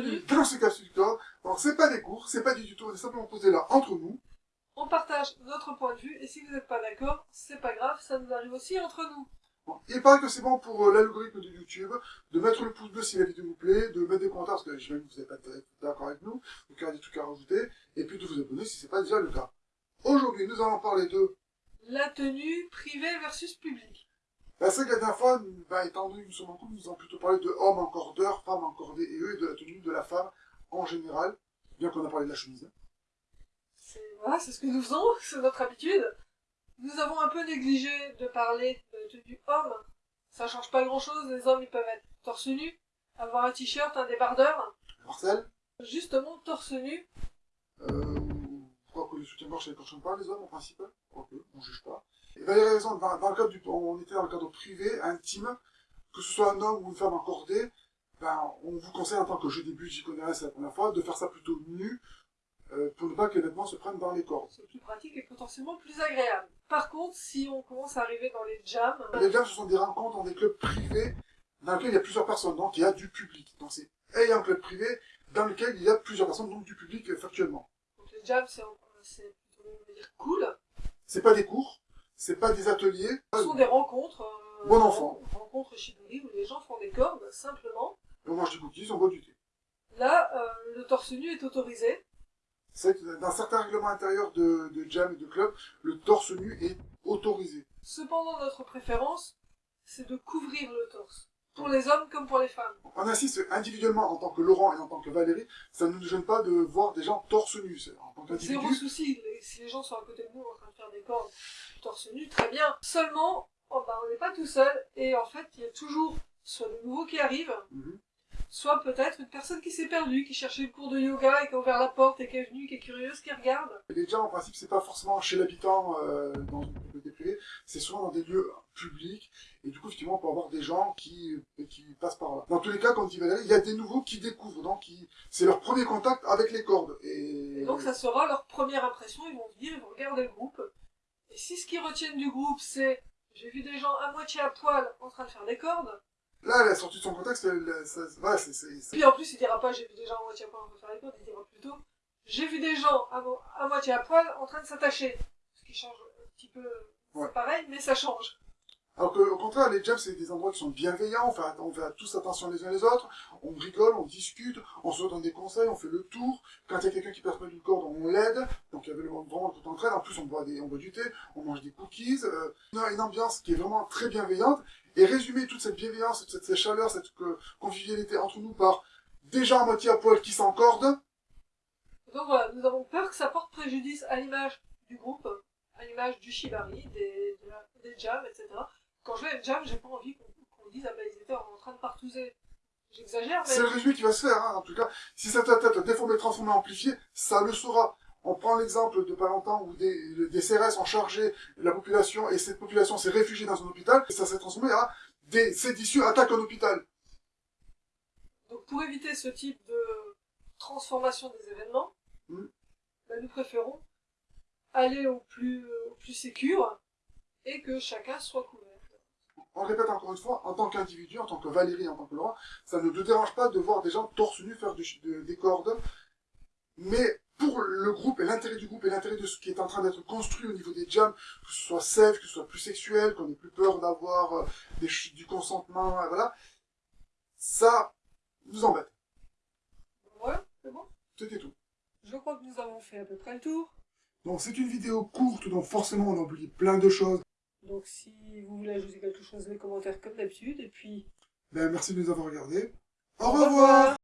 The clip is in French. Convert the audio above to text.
bienvenue dans ce capsule corps. Alors c'est pas des cours, c'est pas du tuto, on est simplement posé là entre nous. On partage notre point de vue et si vous n'êtes pas d'accord, c'est pas grave, ça nous arrive aussi entre nous. Bon, il paraît que c'est bon pour euh, l'algorithme de YouTube de mettre le pouce bleu si la vidéo vous plaît, de mettre des commentaires parce que je que vous n'êtes pas d'accord avec nous, donc il y a des trucs à rajouter, et puis de vous abonner si c'est pas déjà le cas. Aujourd'hui, nous allons parler de... La tenue privée versus publique. La dernière fois, bah, étant donné que nous sommes en couple, nous allons plutôt parler de hommes encordeurs, femmes encordées et eux, et de la tenue de la femme en général, bien qu'on a parlé de la chemise. C'est voilà, c'est ce que nous faisons, c'est notre habitude. Nous avons un peu négligé de parler de tenue homme. Ça change pas grand chose, les hommes ils peuvent être torse nu, avoir un t-shirt, un débardeur. Marcel? Justement, torse nu. Euh, crois que le soutien-gorge, ça ne pas les hommes en principe Ok, on juge pas. Et a raison, dans, le cadre du, on était dans le cadre privé, intime, que ce soit un homme ou une femme encordée, ben, on vous conseille en tant que je débute, j'y connais rien, c'est la première fois, de faire ça plutôt nu, euh, pour ne pas que les vêtements se prennent dans les cordes. C'est plus pratique et potentiellement plus agréable. Par contre, si on commence à arriver dans les jams... Les jams, ce sont des rencontres dans des clubs privés, dans lesquels il y a plusieurs personnes, donc il y a du public. Donc c'est un club privé dans lequel il y a plusieurs personnes, donc du public euh, factuellement. Donc les jams, c'est plutôt, cool. C'est pas des cours, c'est pas des ateliers. Ce sont des rencontres. Euh, bon enfant. Rencontres shibori où les gens font des cordes, simplement. on mange des cookies, on boit du thé. Là, euh, le torse nu est autorisé. C'est que dans certains règlements intérieurs de, de jam et de club, le torse nu est autorisé. Cependant, notre préférence, c'est de couvrir le torse. Pour les hommes comme pour les femmes. On insiste individuellement en tant que Laurent et en tant que Valérie, ça ne nous gêne pas de voir des gens torse nu. En tant Zéro souci, si les gens sont à côté de nous en train de faire des cordes torse nu, très bien. Seulement, oh, bah, on n'est pas tout seul, et en fait, il y a toujours soit de nouveaux qui arrivent, mhm soit peut-être une personne qui s'est perdue, qui cherchait le cours de yoga et qui a ouvert la porte et qui est venue, qui est curieuse, qui regarde. Déjà, en principe, c'est pas forcément chez l'habitant euh, dans une c'est souvent dans des lieux publics, et du coup, effectivement, on peut avoir des gens qui, qui passent par là. Dans tous les cas, quand dit Valérie, il y a des nouveaux qui découvrent, donc qui... c'est leur premier contact avec les cordes. Et... donc ça sera leur première impression, ils vont venir, ils vont regarder le groupe, et si ce qu'ils retiennent du groupe, c'est j'ai vu des gens à moitié à poil en train de faire des cordes, Là, elle a sorti de son contexte, elle, ça, c'est... Puis en plus, il dira pas j'ai vu des gens à moitié à poil en train de faire les cordes, il dira plutôt j'ai vu des gens à, moitié à poil en train de s'attacher. Ce qui change un petit peu, c'est pareil, mais ça change. Alors qu'au contraire, les jams, c'est des endroits qui sont bienveillants, on fait, on fait tous attention les uns les autres, on rigole, on discute, on se donne des conseils, on fait le tour. Quand il y a quelqu'un qui perd pas d'une corde, on l'aide. Donc il y avait vraiment tout entraide. En plus, on boit, des, on boit du thé, on mange des cookies. Euh, une ambiance qui est vraiment très bienveillante. Et résumer toute cette bienveillance, cette, cette chaleur, cette convivialité entre nous par des gens à moitié à poil qui s'encordent. Donc voilà, nous avons peur que ça porte préjudice à l'image du groupe, à l'image du shibari, des, des jams, etc quand je vais être jam, j'ai pas envie qu'on dise, ah ben ils étaient en train de partouzer. J'exagère, mais... C'est le résumé qui va se faire, hein, en tout cas. Si cette tête déformée, transformée, amplifiée, ça le sera. On prend l'exemple de pas longtemps où des, des CRS ont chargé la population et cette population s'est réfugiée dans un hôpital et ça s'est transformé à des séditieux attaquent un hôpital. Donc pour éviter ce type de transformation des événements, hmm. ben, nous préférons aller au plus, au plus sécure et que chacun soit couvert on répète encore une fois, en tant qu'individu, en tant que Valérie, en tant que Laurent, ça ne nous dérange pas de voir des gens torse nu faire des cordes, mais pour le groupe et l'intérêt du groupe et l'intérêt de ce qui est en train d'être construit au niveau des jams, que ce soit safe, que ce soit plus sexuel, qu'on ait plus peur d'avoir euh, du consentement, euh, voilà, ça nous embête. Ouais, c'est bon. C'était tout. Je crois que nous avons fait à peu près le tour. Donc c'est une vidéo courte, donc forcément on a oublié plein de choses. Donc si vous voulez ajouter quelque chose, les commentaires comme d'habitude, et puis... Ben, merci de nous avoir regardés. Au, revoir